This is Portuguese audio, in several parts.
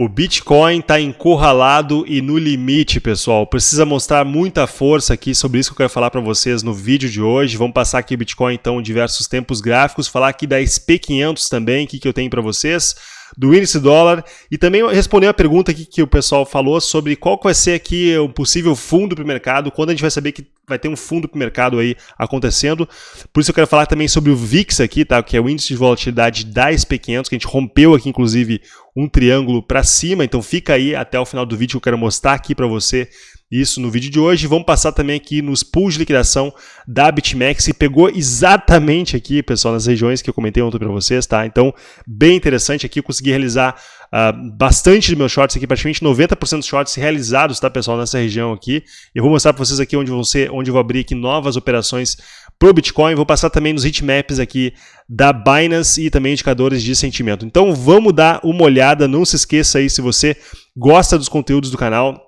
O Bitcoin está encurralado e no limite, pessoal. Precisa mostrar muita força aqui sobre isso que eu quero falar para vocês no vídeo de hoje. Vamos passar aqui o Bitcoin então em diversos tempos gráficos, falar aqui da SP500 também, o que, que eu tenho para vocês do índice dólar e também responder a pergunta aqui que o pessoal falou sobre qual vai ser aqui o possível fundo para o mercado, quando a gente vai saber que vai ter um fundo para o mercado aí acontecendo. Por isso eu quero falar também sobre o VIX aqui, tá? que é o índice de volatilidade da SP500, que a gente rompeu aqui inclusive um triângulo para cima, então fica aí até o final do vídeo que eu quero mostrar aqui para você isso no vídeo de hoje. Vamos passar também aqui nos pools de liquidação da BitMEX, que pegou exatamente aqui, pessoal, nas regiões que eu comentei ontem para vocês, tá? Então, bem interessante aqui, eu consegui realizar uh, bastante de meus shorts aqui, praticamente 90% dos shorts realizados, tá, pessoal, nessa região aqui. Eu vou mostrar para vocês aqui onde vão ser, onde eu vou abrir aqui novas operações pro Bitcoin. Vou passar também nos heatmaps aqui da Binance e também indicadores de sentimento. Então, vamos dar uma olhada, não se esqueça aí se você gosta dos conteúdos do canal,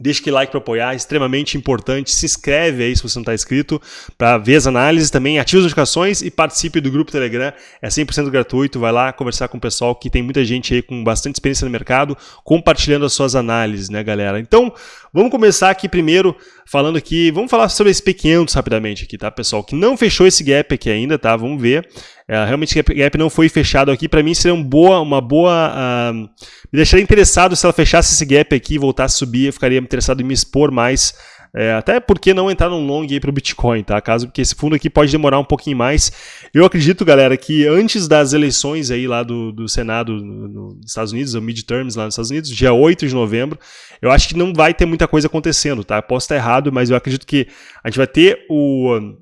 Deixa aquele like para apoiar, é extremamente importante. Se inscreve aí se você não está inscrito para ver as análises também. Ative as notificações e participe do grupo Telegram. É 100% gratuito. Vai lá conversar com o pessoal que tem muita gente aí com bastante experiência no mercado compartilhando as suas análises, né, galera? Então, vamos começar aqui primeiro falando aqui. Vamos falar sobre esse P500 rapidamente aqui, tá, pessoal? Que não fechou esse gap aqui ainda, tá? Vamos ver. É, realmente o gap não foi fechado aqui. Para mim seria boa, uma boa. Uh, me deixaria interessado se ela fechasse esse gap aqui e voltasse a subir. Eu ficaria interessado em me expor mais. É, até porque não entrar num long aí para o Bitcoin, tá? Caso porque esse fundo aqui pode demorar um pouquinho mais. Eu acredito, galera, que antes das eleições aí lá do, do Senado nos Estados Unidos, o midterms lá nos Estados Unidos, dia 8 de novembro, eu acho que não vai ter muita coisa acontecendo, tá? Eu posso estar errado, mas eu acredito que a gente vai ter o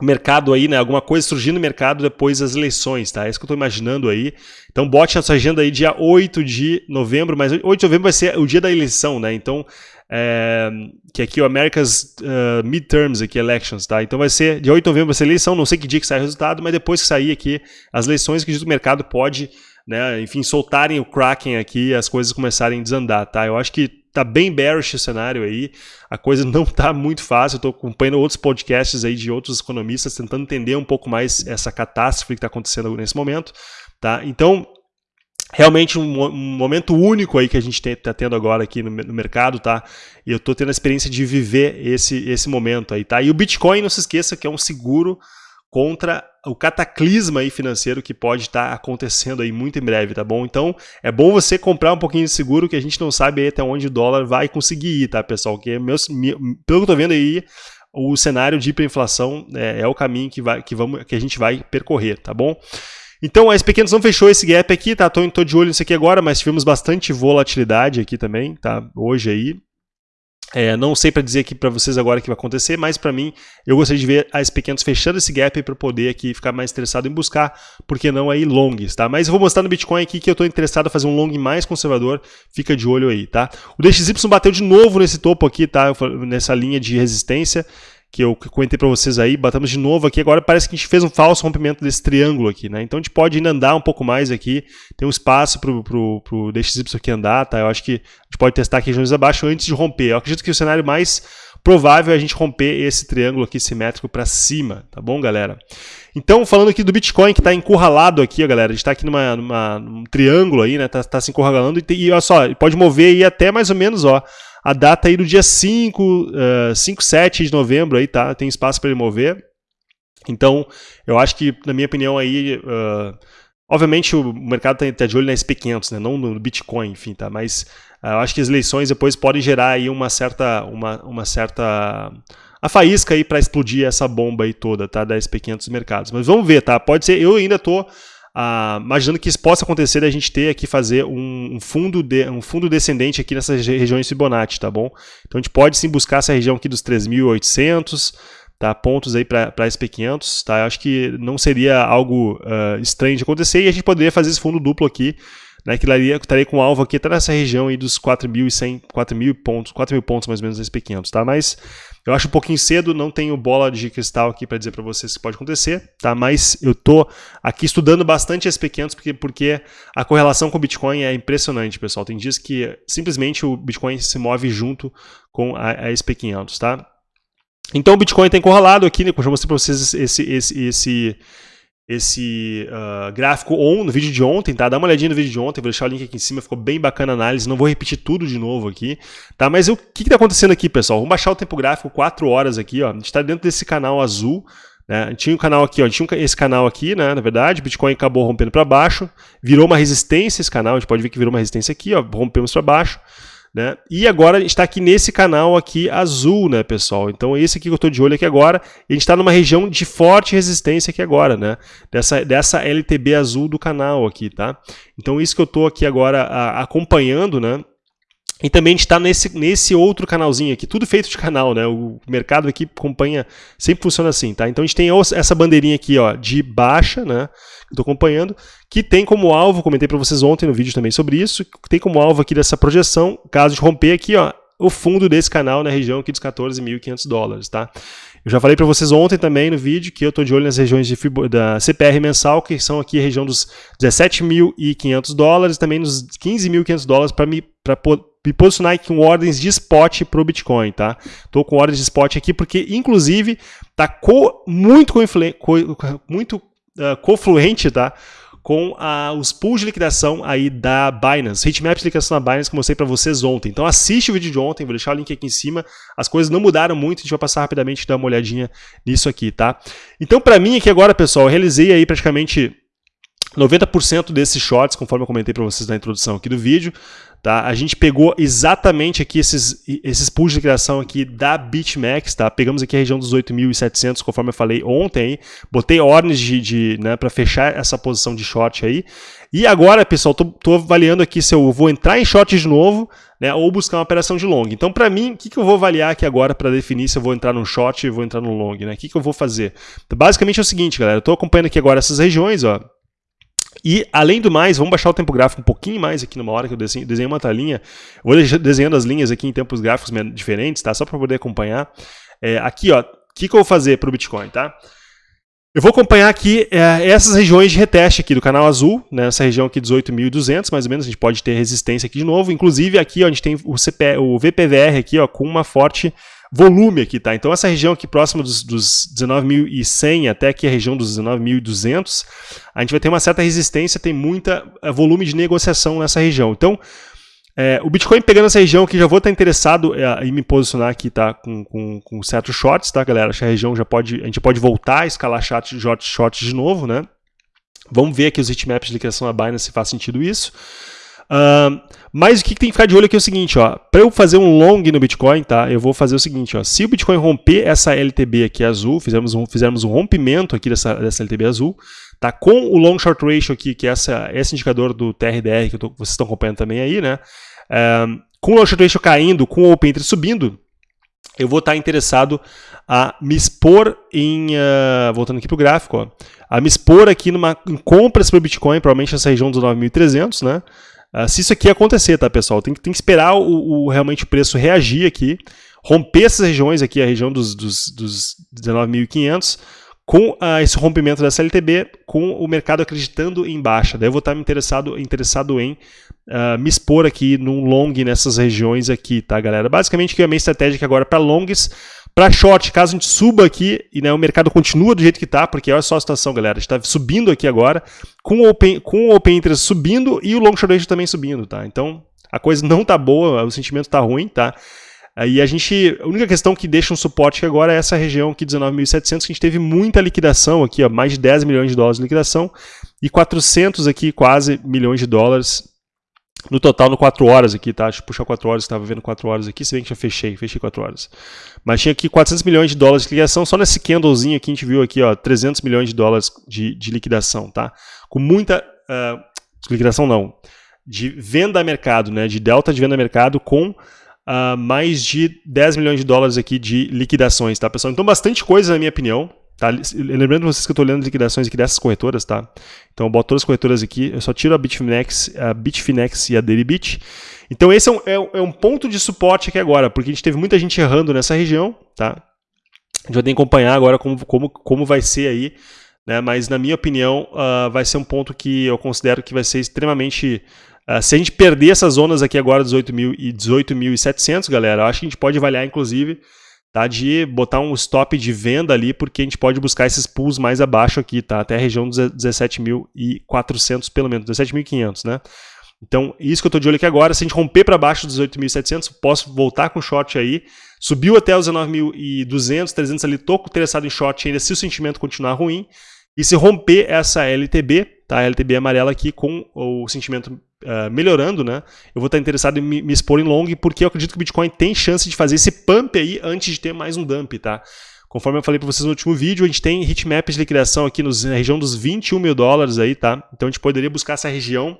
mercado aí, né? Alguma coisa surgindo no mercado depois das eleições, tá? É isso que eu estou imaginando aí. Então bote na sua agenda aí dia 8 de novembro, mas 8 de novembro vai ser o dia da eleição, né? Então, é, que aqui o America's uh, Midterms aqui, Elections, tá? Então vai ser, dia 8 de novembro vai ser eleição, não sei que dia que sai o resultado, mas depois que sair aqui as eleições, que o mercado pode, né, enfim, soltarem o Kraken aqui as coisas começarem a desandar, tá? Eu acho que tá bem bearish o cenário aí, a coisa não tá muito fácil, eu tô acompanhando outros podcasts aí de outros economistas tentando entender um pouco mais essa catástrofe que está acontecendo nesse momento, tá? Então, realmente um, um, momento único aí que a gente está tendo agora aqui no, no, mercado, tá? E eu estou tendo a experiência de viver esse, esse momento aí, tá? E o Bitcoin, não se esqueça que é um seguro contra o cataclisma aí financeiro que pode estar tá acontecendo aí muito em breve, tá bom? Então, é bom você comprar um pouquinho de seguro que a gente não sabe até onde o dólar vai conseguir ir, tá, pessoal? Que meus, pelo que eu tô vendo aí, o cenário de hiperinflação é, é o caminho que, vai, que, vamos, que a gente vai percorrer, tá bom? Então, a SP500 não fechou esse gap aqui, tá? Tô, tô de olho nisso aqui agora, mas tivemos bastante volatilidade aqui também, tá? Hoje aí, é, não sei para dizer aqui para vocês agora o que vai acontecer, mas para mim eu gostaria de ver a SP500 fechando esse gap para poder aqui ficar mais interessado em buscar, porque não aí longs, tá? Mas eu vou mostrar no Bitcoin aqui que eu estou interessado em fazer um long mais conservador, fica de olho aí, tá? O DXY bateu de novo nesse topo aqui, tá? Nessa linha de resistência, que eu comentei para vocês aí, batamos de novo aqui, agora parece que a gente fez um falso rompimento desse triângulo aqui, né? Então a gente pode ainda andar um pouco mais aqui, tem um espaço para o DXY aqui andar, tá? Eu acho que a gente pode testar aqui regiões abaixo antes de romper. Eu acredito que o cenário mais provável é a gente romper esse triângulo aqui simétrico para cima, tá bom, galera? Então, falando aqui do Bitcoin que está encurralado aqui, ó, galera, a gente está aqui numa, numa, num triângulo aí, né? Tá, tá se encurralando e, e olha só, pode mover aí até mais ou menos, ó, a data aí do dia 5, uh, 5, 7 de novembro aí, tá? Tem espaço para ele mover. Então, eu acho que, na minha opinião, aí. Uh, obviamente o mercado está tá de olho na SP500, né? não no Bitcoin, enfim, tá? Mas uh, eu acho que as eleições depois podem gerar aí uma certa. Uma, uma certa a faísca aí para explodir essa bomba aí toda, tá? Da SP500 dos mercados. Mas vamos ver, tá? Pode ser, eu ainda tô ah, imaginando que isso possa acontecer da gente ter aqui fazer um, um, fundo de, um fundo descendente aqui nessas regiões Fibonacci, tá bom? Então a gente pode sim buscar essa região aqui dos 3.800, tá? pontos aí para SP500, tá? Eu acho que não seria algo uh, estranho de acontecer e a gente poderia fazer esse fundo duplo aqui né, que estaria, estaria com alvo aqui até nessa região aí dos 4.100, 4.000 pontos, 4.000 pontos mais ou menos SP500, tá? Mas eu acho um pouquinho cedo, não tenho bola de cristal aqui para dizer para vocês que pode acontecer, tá? Mas eu tô aqui estudando bastante SP500 porque, porque a correlação com o Bitcoin é impressionante, pessoal. Tem dias que simplesmente o Bitcoin se move junto com a, a SP500, tá? Então o Bitcoin está encurralado aqui, né? Eu mostrei para vocês esse, esse, esse esse uh, gráfico on no vídeo de ontem, tá? Dá uma olhadinha no vídeo de ontem, vou deixar o link aqui em cima, ficou bem bacana a análise, não vou repetir tudo de novo aqui, tá? Mas o que está acontecendo aqui, pessoal? Vamos baixar o tempo gráfico 4 horas aqui, ó. A gente está dentro desse canal azul, né? Tinha um canal aqui, ó, tinha esse canal aqui, né? Na verdade, Bitcoin acabou rompendo para baixo, virou uma resistência esse canal, a gente pode ver que virou uma resistência aqui, ó, rompemos para baixo, né? E agora a gente está aqui nesse canal aqui azul, né, pessoal? Então esse aqui que eu estou de olho aqui agora, a gente está numa região de forte resistência aqui agora, né? Dessa, dessa LTB azul do canal aqui, tá? Então isso que eu estou aqui agora a, acompanhando, né? E também a gente está nesse, nesse outro canalzinho aqui, tudo feito de canal, né? O mercado aqui acompanha, sempre funciona assim, tá? Então a gente tem essa bandeirinha aqui, ó, de baixa, né? Que estou acompanhando, que tem como alvo, comentei para vocês ontem no vídeo também sobre isso, tem como alvo aqui dessa projeção, caso de romper aqui, ó, o fundo desse canal na região aqui dos 14.500 dólares, tá? Eu já falei para vocês ontem também no vídeo que eu estou de olho nas regiões de, da CPR mensal, que são aqui a região dos 17.500 dólares, também nos 15.500 dólares para me, me posicionar com ordens de spot para o Bitcoin, tá? Estou com ordens de spot aqui porque, inclusive, está co muito, co muito uh, confluente, tá? com a, os pools de liquidação aí da Binance, hitmaps de liquidação da Binance que eu mostrei para vocês ontem. Então assiste o vídeo de ontem, vou deixar o link aqui em cima. As coisas não mudaram muito, a gente vai passar rapidamente e dar uma olhadinha nisso aqui, tá? Então para mim aqui agora, pessoal, eu realizei aí praticamente 90% desses shorts, conforme eu comentei para vocês na introdução aqui do vídeo, Tá? A gente pegou exatamente aqui esses, esses pools de criação aqui da BitMEX, tá? Pegamos aqui a região dos 8.700, conforme eu falei ontem, botei ordens de, de né, para fechar essa posição de short aí. E agora, pessoal, tô, tô, avaliando aqui se eu vou entrar em short de novo, né, ou buscar uma operação de long. Então, para mim, o que, que eu vou avaliar aqui agora para definir se eu vou entrar no short ou vou entrar no long, né? O que, que eu vou fazer? Basicamente é o seguinte, galera, eu tô acompanhando aqui agora essas regiões, ó, e, além do mais, vamos baixar o tempo gráfico um pouquinho mais aqui numa hora que eu desenho, desenho uma talinha. vou desenhando as linhas aqui em tempos gráficos diferentes, tá? Só para poder acompanhar. É, aqui, ó, o que, que eu vou fazer para o Bitcoin, tá? Eu vou acompanhar aqui é, essas regiões de reteste aqui do canal azul, nessa né, região aqui 18.200, mais ou menos, a gente pode ter resistência aqui de novo. Inclusive aqui ó, a gente tem o, CP, o VPVR aqui ó, com uma forte volume aqui, tá? Então essa região aqui próxima dos, dos 19.100 até aqui a região dos 19.200, a gente vai ter uma certa resistência, tem muita é, volume de negociação nessa região. Então, é, o Bitcoin pegando essa região aqui, já vou estar interessado é, em me posicionar aqui, tá? Com, com, com certos shorts, tá, galera? Essa região já pode, a gente pode voltar a escalar shorts, shorts, shorts de novo, né? Vamos ver aqui os hitmaps de liquidação da Binance se faz sentido isso. Mas o que, tem que ficar de olho aqui é o seguinte, ó, para eu fazer um long no Bitcoin, tá? Eu vou fazer o seguinte, ó, se o Bitcoin romper essa LTB aqui azul, fizermos um, fizermos um rompimento aqui dessa, dessa LTB azul, tá? Com o long short ratio aqui, que é essa, esse indicador do TRDR que tô, vocês estão acompanhando também aí, né? Uh, com o long short ratio caindo, com o open interest subindo, eu vou estar interessado a me expor em, uh, voltando aqui para o gráfico, ó, a me expor aqui numa, em compras para o Bitcoin, provavelmente nessa região dos 9.300, né? Uh, se isso aqui acontecer, tá, pessoal? Tem, tem que esperar o, o, realmente o preço reagir aqui, romper essas regiões aqui, a região dos, dos, dos 19.500, com uh, esse rompimento da CLTB, com o mercado acreditando em baixa. Daí eu vou estar interessado, interessado em uh, me expor aqui num long nessas regiões aqui, tá, galera? Basicamente, que é a minha estratégia agora para longs, para short, caso a gente suba aqui e né, o mercado continua do jeito que está, porque olha só a situação, galera. A gente está subindo aqui agora, com o Open, com o open Interest subindo e o Long Short Ratio também subindo, tá? Então, a coisa não tá boa, o sentimento tá ruim, tá? E a gente, a única questão que deixa um suporte agora é essa região aqui, 19.700, que a gente teve muita liquidação aqui, ó, mais de 10 milhões de dólares de liquidação e 400 aqui, quase milhões de dólares no total, no 4 horas aqui, tá? Deixa eu puxar 4 horas, estava vendo 4 horas aqui, se bem que já fechei, fechei 4 horas. Mas tinha aqui 400 milhões de dólares de liquidação, só nesse candlezinho aqui a gente viu aqui, ó, 300 milhões de dólares de, de liquidação, tá? Com muita... Uh, liquidação não, de venda a mercado, né? De delta de venda a mercado com uh, mais de 10 milhões de dólares aqui de liquidações, tá, pessoal? Então bastante coisa, na minha opinião, Tá? Lembrando vocês que eu estou olhando as liquidações aqui dessas corretoras, tá? Então eu boto todas as corretoras aqui, eu só tiro a Bitfinex, a Bitfinex e a Deribit. Então esse é um, é, é um ponto de suporte aqui agora, porque a gente teve muita gente errando nessa região, tá? A gente vai ter que acompanhar agora como, como, como vai ser aí, né? Mas na minha opinião, uh, vai ser um ponto que eu considero que vai ser extremamente... Uh, se a gente perder essas zonas aqui agora, 18.700, 18 galera, eu acho que a gente pode avaliar, inclusive, tá? De botar um stop de venda ali, porque a gente pode buscar esses pools mais abaixo aqui, tá? Até a região dos 17.400 pelo menos, 17.500, né? Então, isso que eu estou de olho aqui agora, se a gente romper para baixo dos 18.700, posso voltar com short aí. Subiu até os 19.200, 300 ali, estou interessado em short ainda se o sentimento continuar ruim. E se romper essa LTB, tá? A LTB amarela aqui com o sentimento uh, melhorando, né? Eu vou estar interessado em me, me, expor em long, porque eu acredito que o Bitcoin tem chance de fazer esse pump aí antes de ter mais um dump, tá? Conforme eu falei para vocês no último vídeo, a gente tem hitmap de liquidação aqui nos, na região dos 21 mil dólares aí, tá? Então a gente poderia buscar essa região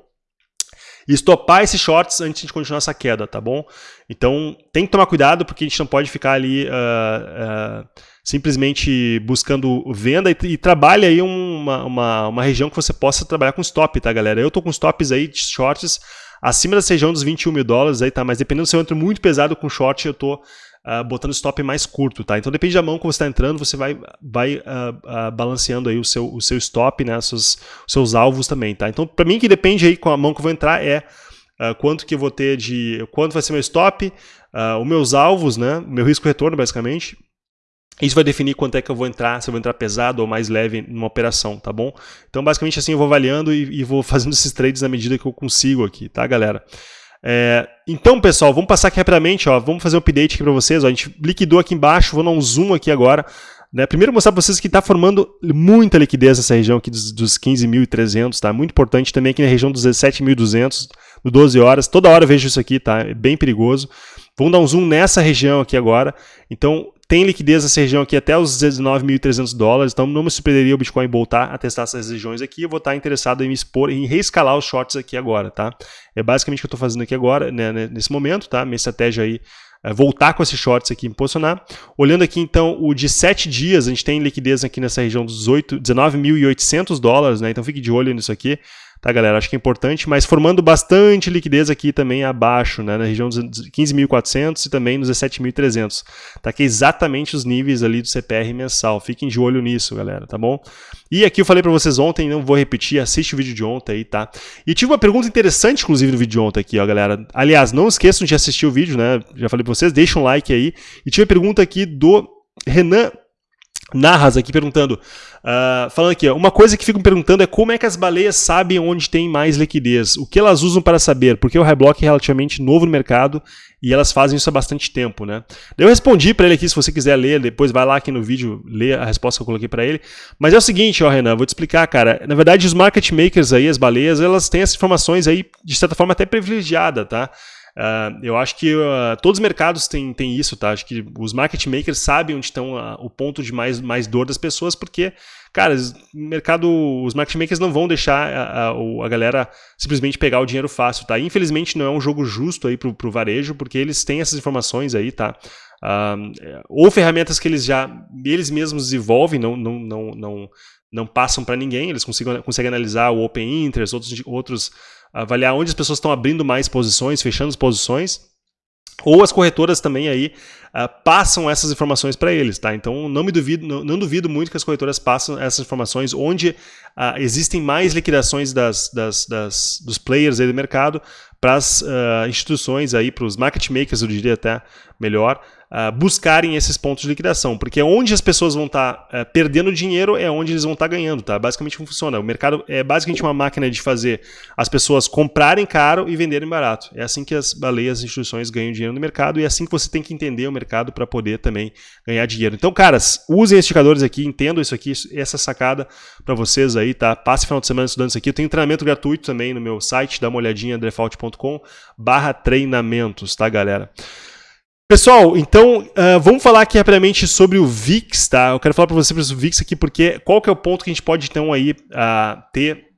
e estopar esses shorts antes de continuar essa queda, tá bom? Então tem que tomar cuidado porque a gente não pode ficar ali uh, uh, simplesmente buscando venda e, e aí uma, uma, uma, região que você possa trabalhar com stop, tá galera? Eu tô com stops aí de shorts acima dessa região dos 21 mil dólares aí, tá? Mas dependendo se eu entro muito pesado com short, eu tô uh, botando stop mais curto, tá? Então depende da mão que você está entrando, você vai, vai uh, uh, balanceando aí o seu, o seu stop, né? Seus, seus alvos também, tá? Então para mim que depende aí com a mão que eu vou entrar é quanto que eu vou ter de... quanto vai ser meu stop, os meus alvos, né? Meu risco retorno basicamente. Isso vai definir quanto é que eu vou entrar, se eu vou entrar pesado ou mais leve numa operação, tá bom? Então, basicamente assim, eu vou avaliando e, e vou fazendo esses trades na medida que eu consigo aqui, tá, galera? É, então, pessoal, vamos passar aqui rapidamente, ó, vamos fazer um update aqui para vocês. Ó, a gente liquidou aqui embaixo, vou dar um zoom aqui agora. Né? Primeiro mostrar para vocês que está formando muita liquidez nessa região aqui dos, dos 15.300, tá? Muito importante também aqui na região dos 17.200, no 12 horas. Toda hora eu vejo isso aqui, tá? É bem perigoso. Vamos dar um zoom nessa região aqui agora. Então, tem liquidez nessa região aqui até os 19.300 dólares, então não me surpreenderia o Bitcoin voltar a testar essas regiões aqui. Eu vou estar interessado em me expor, em reescalar os shorts aqui agora, tá? É basicamente o que eu estou fazendo aqui agora, né, né, nesse momento, tá? Minha estratégia aí é voltar com esses shorts aqui, me posicionar. Olhando aqui então o de 7 dias, a gente tem liquidez aqui nessa região dos 19.800 dólares, né? Então fique de olho nisso aqui tá, galera? Acho que é importante, mas formando bastante liquidez aqui também abaixo, né, na região dos 15.400 e também nos 17.300, tá? Que é exatamente os níveis ali do CPR mensal. Fiquem de olho nisso, galera, tá bom? E aqui eu falei para vocês ontem, não vou repetir, assiste o vídeo de ontem aí, tá? E tive uma pergunta interessante, inclusive, no vídeo de ontem aqui, ó, galera. Aliás, não esqueçam de assistir o vídeo, né? Já falei para vocês, deixa um like aí. E tive uma pergunta aqui do Renan Narras aqui perguntando, uh, falando aqui, uma coisa que ficam perguntando é como é que as baleias sabem onde tem mais liquidez, o que elas usam para saber, porque o Highblock é relativamente novo no mercado e elas fazem isso há bastante tempo, né? Eu respondi para ele aqui, se você quiser ler, depois vai lá aqui no vídeo, lê a resposta que eu coloquei para ele, mas é o seguinte, ó Renan, vou te explicar, cara, na verdade os market makers aí, as baleias, elas têm essas informações aí, de certa forma até privilegiada, tá? Uh, eu acho que uh, todos os mercados têm, têm isso, tá? Acho que os market makers sabem onde estão uh, o ponto de mais, mais dor das pessoas, porque, cara, mercado, os market makers não vão deixar a, a, a, galera simplesmente pegar o dinheiro fácil, tá? Infelizmente não é um jogo justo aí pro, pro varejo, porque eles têm essas informações aí, tá? ou ferramentas que eles já, eles mesmos desenvolvem, não, não, não, não, não passam para ninguém, eles conseguem, conseguem analisar o Open Interest, outros, outros avaliar onde as pessoas estão abrindo mais posições, fechando posições, ou as corretoras também aí uh, passam essas informações para eles, tá? Então não me duvido, não, não, duvido muito que as corretoras passam essas informações onde uh, existem mais liquidações das, das, das, dos players aí do mercado para as uh, instituições aí, para os market makers, eu diria até melhor, uh, buscarem esses pontos de liquidação, porque onde as pessoas vão estar tá, uh, perdendo dinheiro é onde eles vão estar tá ganhando, tá? Basicamente funciona. O mercado é basicamente uma máquina de fazer as pessoas comprarem caro e venderem barato. É assim que as baleias, as instituições ganham dinheiro no mercado e é assim que você tem que entender o mercado para poder também ganhar dinheiro. Então, caras, usem esses indicadores aqui, entendam isso aqui, essa sacada para vocês aí, tá? Passe final de semana estudando isso aqui. Eu tenho treinamento gratuito também no meu site, dá uma olhadinha, default.com barra treinamentos, tá, galera? Pessoal, então uh, vamos falar aqui rapidamente sobre o VIX, tá? Eu quero falar para vocês sobre o VIX aqui porque qual que é o ponto que a gente pode então aí uh, ter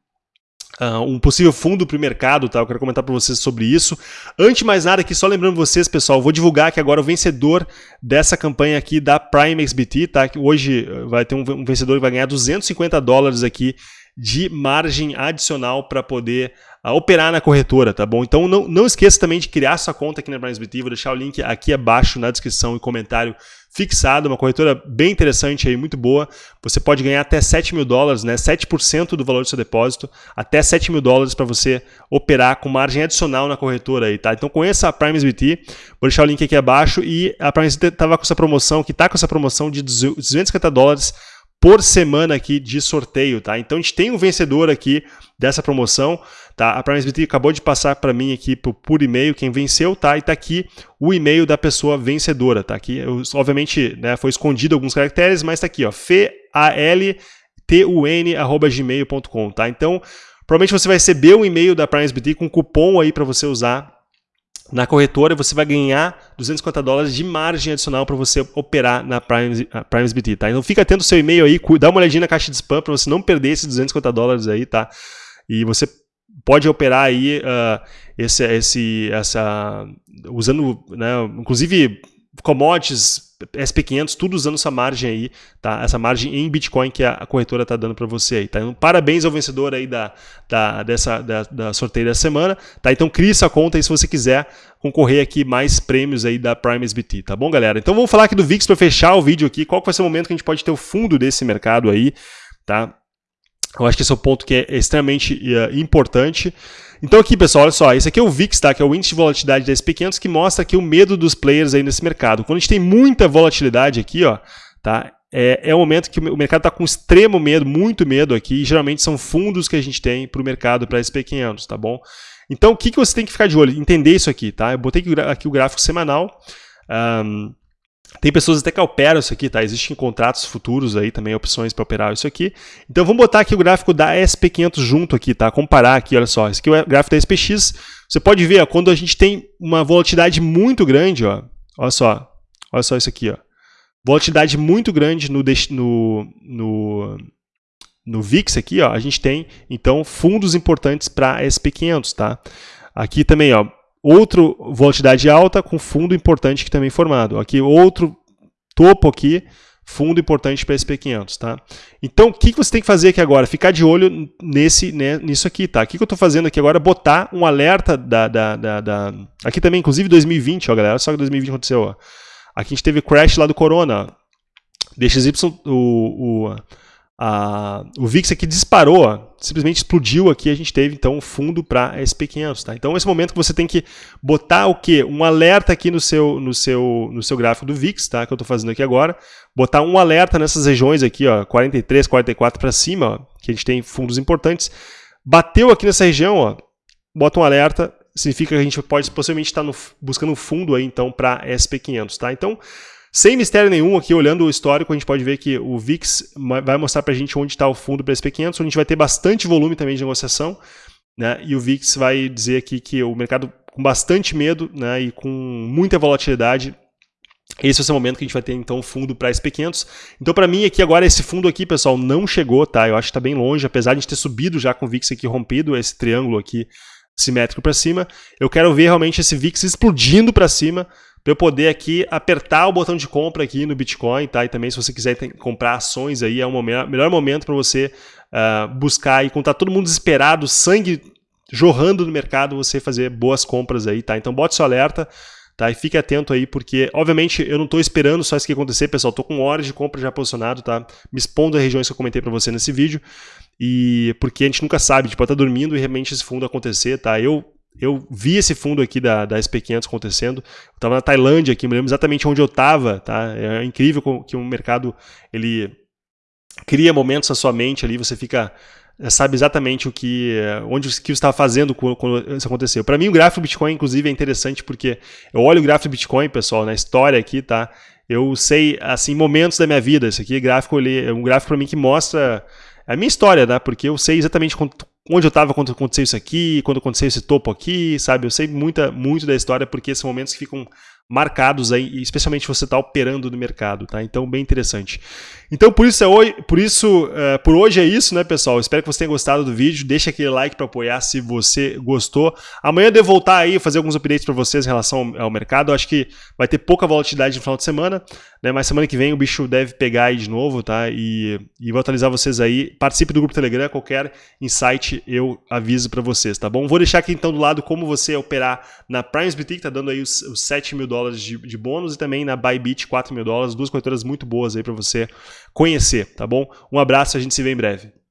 uh, um possível fundo para o mercado, tá? Eu quero comentar para vocês sobre isso. Antes de mais nada aqui, só lembrando vocês, pessoal, vou divulgar aqui agora o vencedor dessa campanha aqui da Prime XBT, tá? Que hoje vai ter um, vencedor que vai ganhar 250 dólares aqui de margem adicional para poder uh, operar na corretora, tá bom? Então não, não esqueça também de criar sua conta aqui na BrinesBT, vou deixar o link aqui abaixo na descrição e comentário fixada, uma corretora bem interessante aí, muito boa. Você pode ganhar até 7 mil dólares, né? 7% do valor do seu depósito, até 7 mil dólares para você operar com margem adicional na corretora aí, tá? Então conheça a PrimesBT, vou deixar o link aqui abaixo e a PrimesBT estava com essa promoção, que está com essa promoção de 250 dólares por semana aqui de sorteio, tá? Então a gente tem um vencedor aqui dessa promoção, tá? A PrimeSBT acabou de passar para mim aqui por, por e-mail quem venceu, tá? E tá aqui o e-mail da pessoa vencedora, tá? Aqui, eu, obviamente, né, foi escondido alguns caracteres, mas tá aqui, ó, faltun@gmail.com, tá? Então, provavelmente você vai receber um e-mail da PrimeSBT com cupom aí para você usar na corretora você vai ganhar 250 dólares de margem adicional para você operar na Prime, PrimesBT, tá? Então fica atento ao seu e-mail aí, dá uma olhadinha na caixa de spam para você não perder esses 250 dólares aí, tá? E você pode operar aí uh, esse, esse, essa, usando, né, inclusive commodities, SP500, tudo usando essa margem aí, tá? Essa margem em Bitcoin que a corretora está dando para você aí, tá? Então, parabéns ao vencedor aí da, da, dessa, da, da sorteio da semana, tá? Então, crie essa conta aí se você quiser concorrer aqui mais prêmios aí da Prime SBT, tá bom, galera? Então, vamos falar aqui do VIX para fechar o vídeo aqui. Qual vai ser o momento que a gente pode ter o fundo desse mercado aí, tá? Eu acho que esse é o ponto que é extremamente uh, importante. Então aqui, pessoal, olha só, esse aqui é o VIX, tá? que é o índice de volatilidade da SP500, que mostra aqui o medo dos players aí nesse mercado. Quando a gente tem muita volatilidade aqui, ó, tá? é, é o momento que o mercado está com extremo medo, muito medo aqui, e geralmente são fundos que a gente tem para o mercado, para SP500, tá bom? Então, o que, que você tem que ficar de olho? Entender isso aqui, tá? Eu botei aqui o gráfico semanal. Um, tem pessoas até que operam isso aqui, tá? Existem contratos futuros aí também, opções para operar isso aqui. Então vamos botar aqui o gráfico da SP500 junto aqui, tá? Comparar aqui, olha só. Esse aqui é o gráfico da SPX. Você pode ver, ó, quando a gente tem uma volatilidade muito grande, ó. Olha só. Olha só isso aqui, ó. Volatilidade muito grande no, no, no, no VIX aqui, ó. A gente tem, então, fundos importantes para SP500, tá? Aqui também, ó, outro volatilidade alta com fundo importante que também formado. Aqui outro topo aqui, fundo importante para SP500, tá? Então, o que, você tem que fazer aqui agora? Ficar de olho nesse, né, nisso aqui, tá? O que, eu estou fazendo aqui agora? Botar um alerta da, da, da, da... Aqui também, inclusive 2020, ó, galera. Só que 2020 aconteceu, ó. Aqui a gente teve crash lá do Corona. DXY, o, o a, o VIX aqui disparou, ó, simplesmente explodiu aqui, a gente teve então um fundo para SP500, tá? Então esse momento que você tem que botar o quê? Um alerta aqui no seu no seu no seu gráfico do VIX, tá? Que eu estou fazendo aqui agora, botar um alerta nessas regiões aqui, ó, 43, 44 para cima, ó, que a gente tem fundos importantes. Bateu aqui nessa região, ó, bota um alerta, significa que a gente pode possivelmente estar no, buscando um fundo aí então para SP500, tá? Então sem mistério nenhum, aqui olhando o histórico, a gente pode ver que o VIX vai mostrar para a gente onde está o fundo para SP500, onde a gente vai ter bastante volume também de negociação, né? e o VIX vai dizer aqui que o mercado com bastante medo né? e com muita volatilidade, esse vai ser o momento que a gente vai ter então fundo para SP500. Então para mim aqui agora esse fundo aqui, pessoal, não chegou, tá? Eu acho que está bem longe, apesar de a gente ter subido já com o VIX aqui rompido, esse triângulo aqui simétrico para cima. Eu quero ver realmente esse VIX explodindo para cima, para eu poder aqui apertar o botão de compra aqui no Bitcoin, tá? E também se você quiser comprar ações aí, é o momento, melhor momento para você uh, buscar e quando tá todo mundo desesperado, sangue jorrando no mercado, você fazer boas compras aí, tá? Então bote seu alerta, tá? E fique atento aí, porque obviamente eu não estou esperando só isso que acontecer, pessoal, estou com horas de compra já posicionado, tá? Me expondo as regiões que eu comentei para você nesse vídeo, e porque a gente nunca sabe, tipo, tá dormindo e realmente esse fundo acontecer, tá? Eu eu vi esse fundo aqui da, da SP500 acontecendo. Eu estava na Tailândia aqui, me lembro exatamente onde eu estava. Tá? É incrível que o mercado ele cria momentos na sua mente ali, você fica sabe exatamente o que onde que estava fazendo quando, isso aconteceu. Para mim o gráfico do Bitcoin inclusive é interessante porque eu olho o gráfico do Bitcoin, pessoal, na história aqui, tá? Eu sei assim momentos da minha vida. Esse aqui é gráfico, ele, é um gráfico para mim que mostra a minha história, né? Porque eu sei exatamente onde eu estava quando aconteceu isso aqui, quando aconteceu esse topo aqui, sabe? Eu sei muita, muito da história porque são momentos que ficam marcados aí, especialmente você está operando no mercado, tá? Então, bem interessante. Então, por isso, é hoje, por, isso uh, por hoje é isso, né, pessoal? Espero que você tenha gostado do vídeo. Deixa aquele like para apoiar se você gostou. Amanhã eu devo voltar aí, fazer alguns updates para vocês em relação ao, mercado. Eu acho que vai ter pouca volatilidade no final de semana, né? Mas semana que vem o bicho deve pegar aí de novo, tá? E, e vou atualizar vocês aí. Participe do grupo Telegram, qualquer insight eu aviso para vocês, tá bom? Vou deixar aqui então do lado como você operar na Primes Boutique, tá dando aí os, os 7 mil dólares dólares de, de bônus e também na Bybit 4 mil dólares, duas corretoras muito boas aí para você conhecer, tá bom? Um abraço, a gente se vê em breve.